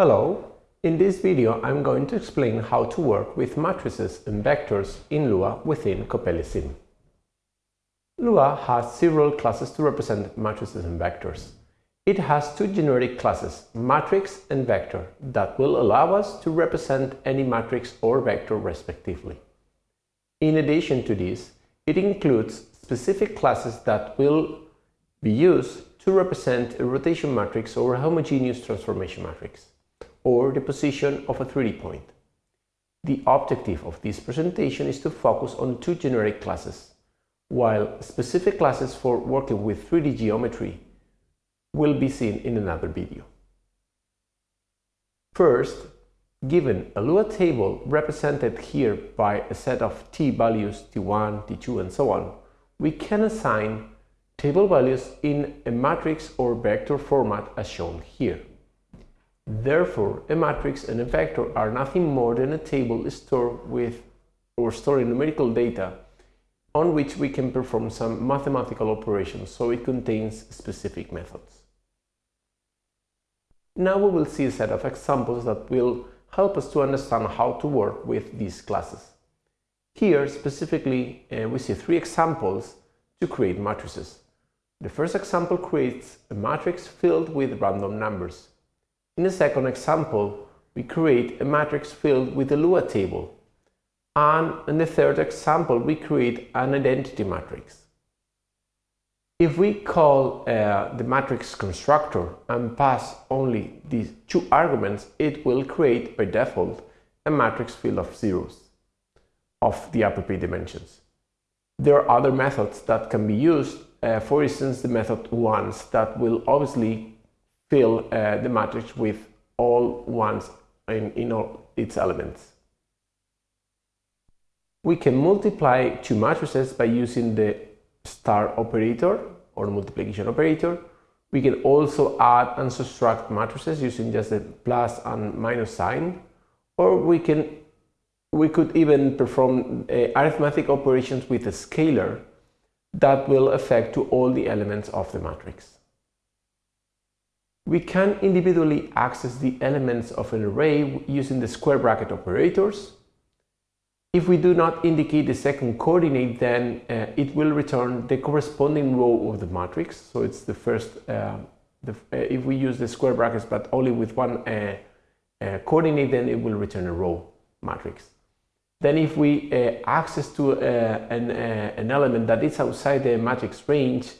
Hello, in this video I'm going to explain how to work with matrices and vectors in Lua within CoppeliaSim. Lua has several classes to represent matrices and vectors. It has two generic classes, matrix and vector, that will allow us to represent any matrix or vector respectively. In addition to this, it includes specific classes that will be used to represent a rotation matrix or a homogeneous transformation matrix, or the position of a 3D point. The objective of this presentation is to focus on two generic classes, while specific classes for working with 3D geometry will be seen in another video. First, given a Lua table represented here by a set of t values t1, t2 and so on, we can assign table values in a matrix or vector format as shown here. Therefore, a matrix and a vector are nothing more than a table stored with or storing numerical data on which we can perform some mathematical operations, so it contains specific methods. Now we will see a set of examples that will help us to understand how to work with these classes. Here, specifically, uh, we see three examples to create matrices. The first example creates a matrix filled with random numbers. In the second example, we create a matrix filled with a Lua table. And in the third example, we create an identity matrix. If we call uh, the matrix constructor and pass only these two arguments, it will create by default a matrix filled of zeros of the appropriate dimensions. There are other methods that can be used, uh, for instance the method ones that will obviously fill uh, the matrix with all ones in, in all its elements. We can multiply two matrices by using the star operator or multiplication operator. We can also add and subtract matrices using just the plus and minus sign, or we can we could even perform uh, arithmetic operations with a scalar that will affect to all the elements of the matrix. We can individually access the elements of an array using the square bracket operators if we do not indicate the second coordinate, then uh, it will return the corresponding row of the matrix. So it's the first, uh, the, uh, if we use the square brackets but only with one uh, uh, coordinate, then it will return a row matrix. Then if we uh, access to an, an element that is outside the matrix range,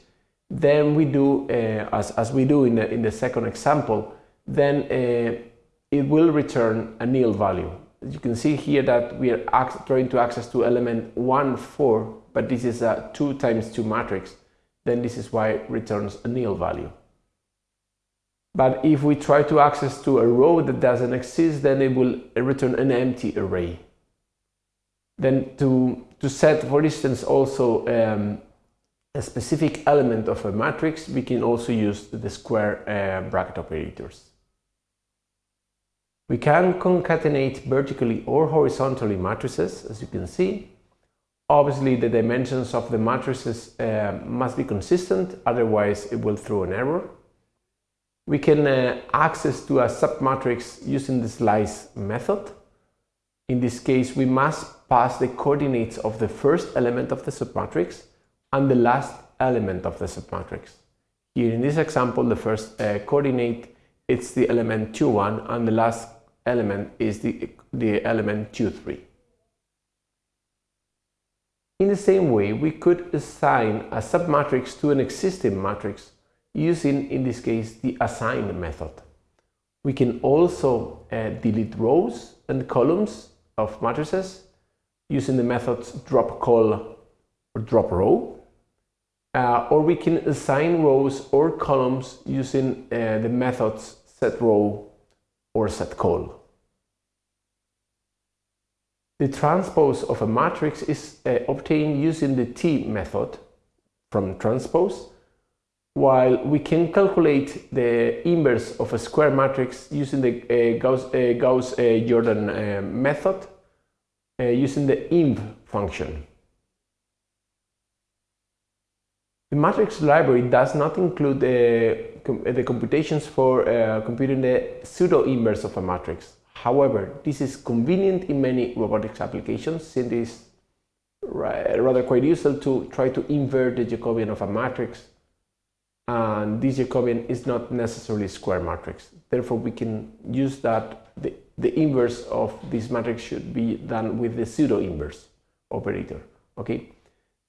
then we do, as, as we do in the, in the second example, then it will return a nil value you can see here that we are trying to access to element 1, 4, but this is a 2 times 2 matrix, then this is why it returns a nil value. But if we try to access to a row that doesn't exist, then it will return an empty array. Then to, to set, for instance, also um, a specific element of a matrix, we can also use the square uh, bracket operators. We can concatenate vertically or horizontally matrices, as you can see. Obviously, the dimensions of the matrices uh, must be consistent, otherwise it will throw an error. We can uh, access to a submatrix using the slice method. In this case, we must pass the coordinates of the first element of the submatrix and the last element of the submatrix. Here in this example, the first uh, coordinate it's the element 2, 1 and the last element is the, the element 2, 3. In the same way, we could assign a submatrix to an existing matrix using, in this case, the assign method. We can also uh, delete rows and columns of matrices using the methods drop col or drop row. Uh, or we can assign rows or columns using uh, the methods set row or set col. The transpose of a matrix is uh, obtained using the T method from transpose, while we can calculate the inverse of a square matrix using the uh, Gauss-Jordan uh, uh, method using the inv function. The matrix library does not include the com the computations for uh, computing the pseudo-inverse of a matrix. However, this is convenient in many robotics applications since it is rather quite useful to try to invert the Jacobian of a matrix and this Jacobian is not necessarily a square matrix. Therefore, we can use that the, the inverse of this matrix should be done with the pseudo-inverse operator. Okay.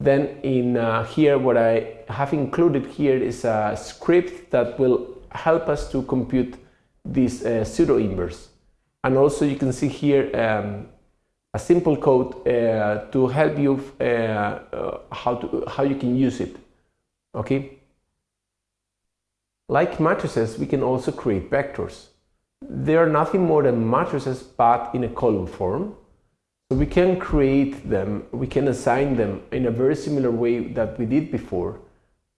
Then in uh, here, what I have included here is a script that will help us to compute this uh, pseudo-inverse. And also you can see here um, a simple code uh, to help you uh, uh, how, to, how you can use it. Okay. Like matrices, we can also create vectors. They are nothing more than matrices but in a column form. We can create them, we can assign them in a very similar way that we did before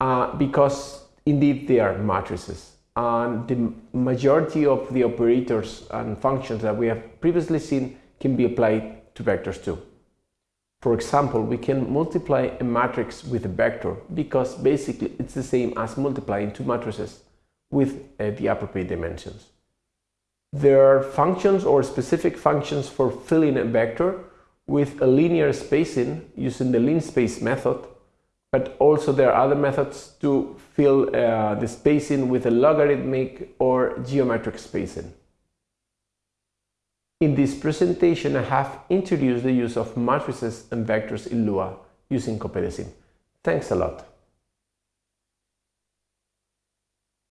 uh, because indeed they are matrices and the majority of the operators and functions that we have previously seen can be applied to vectors too. For example, we can multiply a matrix with a vector because basically it's the same as multiplying two matrices with uh, the appropriate dimensions. There are functions or specific functions for filling a vector with a linear spacing using the linspace method but also there are other methods to fill uh, the spacing with a logarithmic or geometric spacing. In this presentation, I have introduced the use of matrices and vectors in Lua using CoppeliaSim. Thanks a lot.